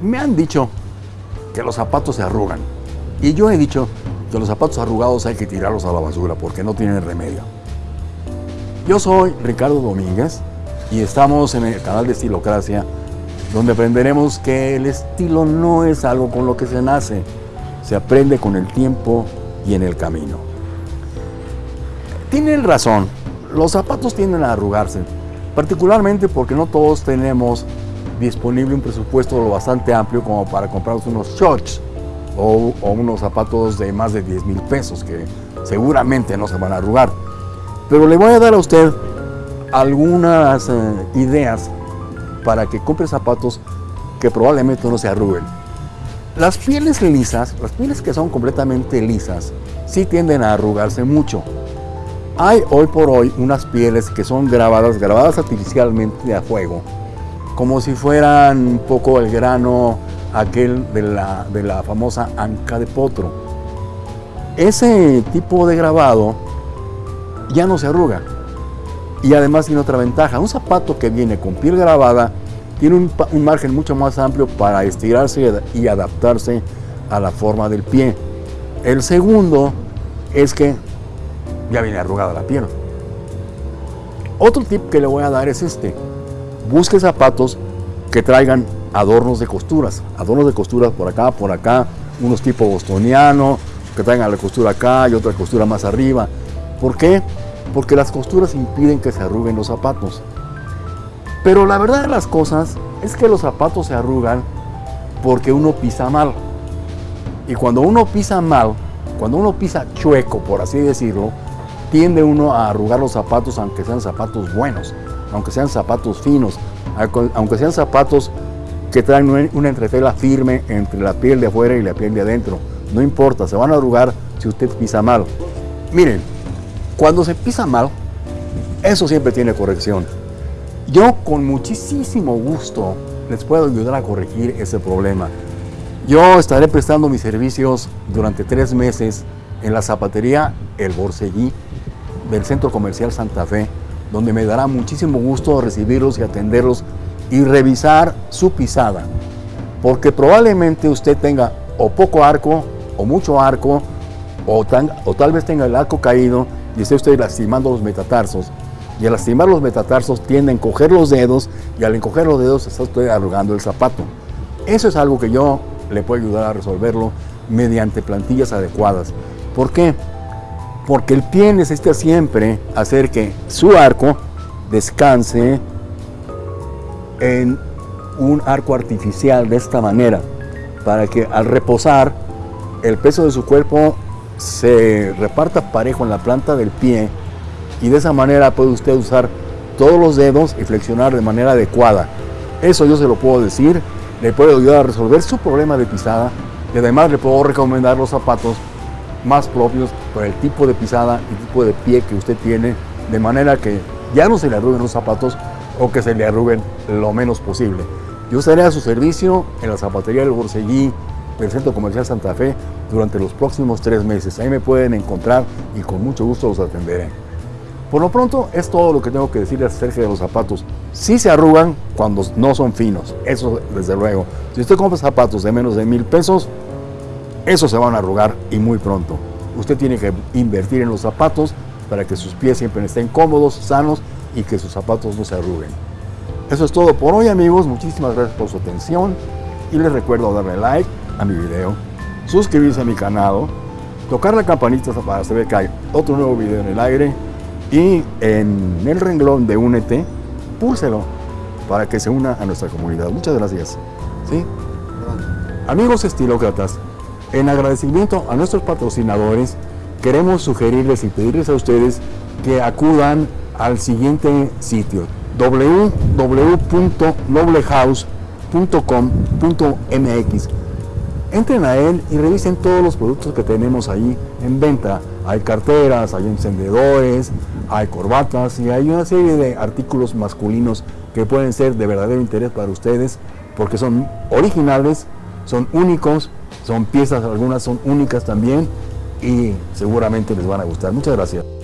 Me han dicho que los zapatos se arrugan. Y yo he dicho que los zapatos arrugados hay que tirarlos a la basura porque no tienen remedio. Yo soy Ricardo Domínguez y estamos en el canal de Estilocracia donde aprenderemos que el estilo no es algo con lo que se nace, se aprende con el tiempo y en el camino. Tienen razón, los zapatos tienden a arrugarse, particularmente porque no todos tenemos disponible un presupuesto lo bastante amplio como para comprarnos unos shorts o, unos zapatos de más de 10 mil pesos que seguramente no se van a arrugar. Pero le voy a dar a usted algunas eh, ideas para que compre zapatos que probablemente no se arruguen. Las pieles lisas, las pieles que son completamente lisas, sí tienden a arrugarse mucho. Hay hoy por hoy unas pieles que son grabadas, grabadas artificialmente a fuego, como si fueran un poco el grano aquel de la, de la famosa anca de potro. Ese tipo de grabado ya no se arruga. Y además tiene otra ventaja, un zapato que viene con piel grabada tiene un, un, margen mucho más amplio para estirarse y adaptarse a la forma del pie. El segundo es que ya viene arrugada la piel. Otro tip que le voy a dar es este. Busque zapatos que traigan adornos de costuras. Adornos de costuras por acá, por acá. Unos tipo bostoniano, que traigan la costura acá y otra costura más arriba. ¿Por qué? Porque las costuras impiden que se arruguen los zapatos. Pero la verdad de las cosas es que los zapatos se arrugan porque uno pisa mal. Y cuando uno pisa mal, cuando uno pisa chueco, por así decirlo, tiende uno a arrugar los zapatos aunque sean zapatos buenos, aunque sean zapatos finos, aunque sean zapatos que traen una entretela firme entre la piel de afuera y la piel de adentro. No importa, se van a arrugar si usted pisa mal. Miren, cuando se pisa mal, eso siempre tiene corrección. Yo con muchísimo gusto les puedo ayudar a corregir ese problema. Yo estaré prestando mis servicios durante tres meses en la zapatería El Borseguí del Centro Comercial Santa Fe, donde me dará muchísimo gusto recibirlos y atenderlos y revisar su pisada. Porque probablemente usted tenga o poco arco, o mucho arco, o, o tal vez tenga el arco caído y esté usted lastimando los metatarsos. Y al lastimar los metatarsos tiende a encoger los dedos y al encoger los dedos está usted arrugando el zapato. Eso es algo que yo le puedo ayudar a resolverlo mediante plantillas adecuadas. ¿Por qué? Porque el pie necesita siempre hacer que su arco descanse en un arco artificial de esta manera, para que al reposar el peso de su cuerpo se reparta parejo en la planta del pie y de esa manera puede usted usar todos los dedos y flexionar de manera adecuada. Eso yo se lo puedo decir, le puedo ayudar a resolver su problema de pisada y además le puedo recomendar los zapatos más propios por el tipo de pisada y tipo de pie que usted tiene, de manera que ya no se le arruguen los zapatos o que se le arruguen lo menos posible. Yo estaré a su servicio en la zapatería del Borseguí del Centro Comercial Santa Fe durante los próximos tres meses. Ahí me pueden encontrar y con mucho gusto los atenderé. Por lo pronto es todo lo que tengo que decirles acerca de los zapatos. Sí se arrugan cuando no son finos, eso desde luego. Si usted compra zapatos de menos de mil pesos, esos se van a arrugar y muy pronto. Usted tiene que invertir en los zapatos para que sus pies siempre estén cómodos, sanos y que sus zapatos no se arruguen. Eso es todo por hoy amigos, muchísimas gracias por su atención y les recuerdo darle like a mi video, suscribirse a mi canal, tocar la campanita para saber que hay otro nuevo video en el aire y en el renglón de Únete, púlselo para que se una a nuestra comunidad. Muchas gracias. ¿Sí? Amigos estilócratas, en agradecimiento a nuestros patrocinadores, queremos sugerirles y pedirles a ustedes que acudan al siguiente sitio www.noblehouse.com.mx Entren a él y revisen todos los productos que tenemos ahí en venta. Hay carteras, hay encendedores, hay corbatas y hay una serie de artículos masculinos que pueden ser de verdadero interés para ustedes porque son originales, son únicos son piezas, algunas son únicas también y seguramente les van a gustar. Muchas gracias.